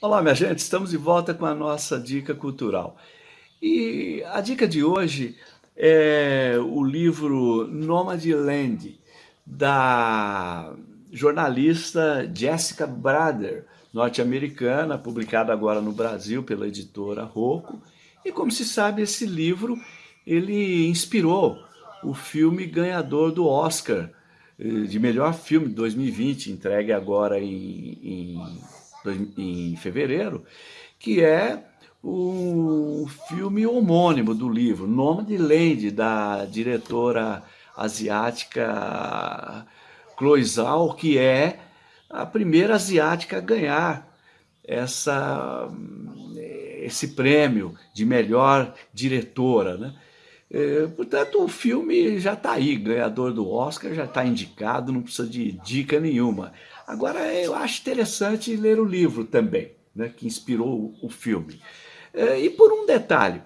Olá, minha gente, estamos de volta com a nossa dica cultural. E a dica de hoje é o livro Nomadland, da jornalista Jessica Brader, norte-americana, publicado agora no Brasil pela editora Rocco. E como se sabe, esse livro ele inspirou o filme ganhador do Oscar eh, de melhor filme de 2020, entregue agora em, em em fevereiro, que é o filme homônimo do livro, Nome de Lady, da diretora asiática Chloe Zhao, que é a primeira asiática a ganhar essa, esse prêmio de melhor diretora. Né? É, portanto, o filme já está aí, ganhador do Oscar, já está indicado, não precisa de dica nenhuma. Agora, eu acho interessante ler o livro também, né, que inspirou o filme. É, e por um detalhe,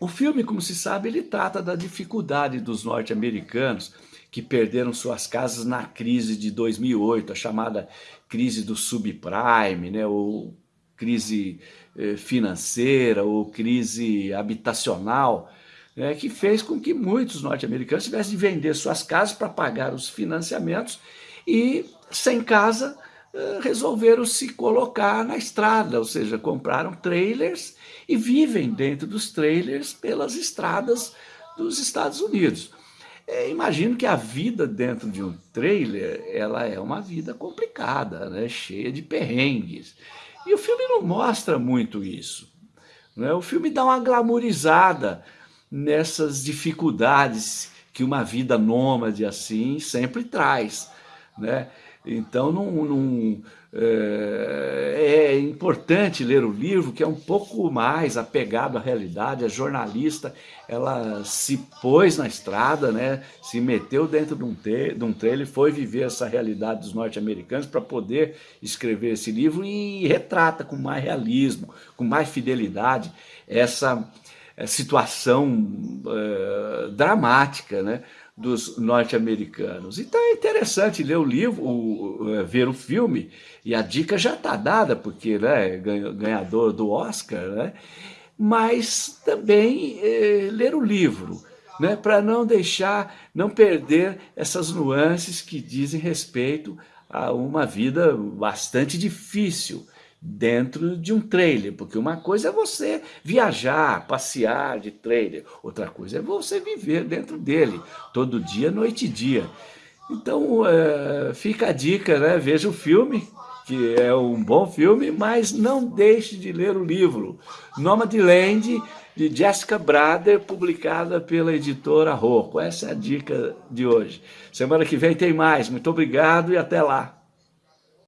o filme, como se sabe, ele trata da dificuldade dos norte-americanos que perderam suas casas na crise de 2008, a chamada crise do subprime, né, ou crise eh, financeira, ou crise habitacional, né, que fez com que muitos norte-americanos tivessem de vender suas casas para pagar os financiamentos e sem casa, eh, resolveram se colocar na estrada, ou seja, compraram trailers e vivem dentro dos trailers pelas estradas dos Estados Unidos. É, imagino que a vida dentro de um trailer, ela é uma vida complicada, né? cheia de perrengues. E o filme não mostra muito isso. Né? O filme dá uma glamourizada nessas dificuldades que uma vida nômade assim sempre traz. Né? Então, não, é, é, importante ler o livro, que é um pouco mais apegado à realidade. A jornalista, ela se pôs na estrada, né, se meteu dentro de um, te, de um trailer, foi viver essa realidade dos norte-americanos para poder escrever esse livro e retrata com mais realismo, com mais fidelidade, essa situação é, dramática, né? dos norte-americanos. Então é interessante ler o livro, o, é, ver o filme, e a dica já está dada, porque né, ganhador do Oscar, né? mas também é, ler o livro, né, para não deixar, não perder essas nuances que dizem respeito a uma vida bastante difícil, dentro de um trailer, porque uma coisa é você viajar, passear de trailer, outra coisa é você viver dentro dele, todo dia, noite e dia. Então é, fica a dica, né? veja o filme, que é um bom filme, mas não deixe de ler o livro, Nomadland, de Jessica Brader, publicada pela editora Rocco. Essa é a dica de hoje. Semana que vem tem mais. Muito obrigado e até lá.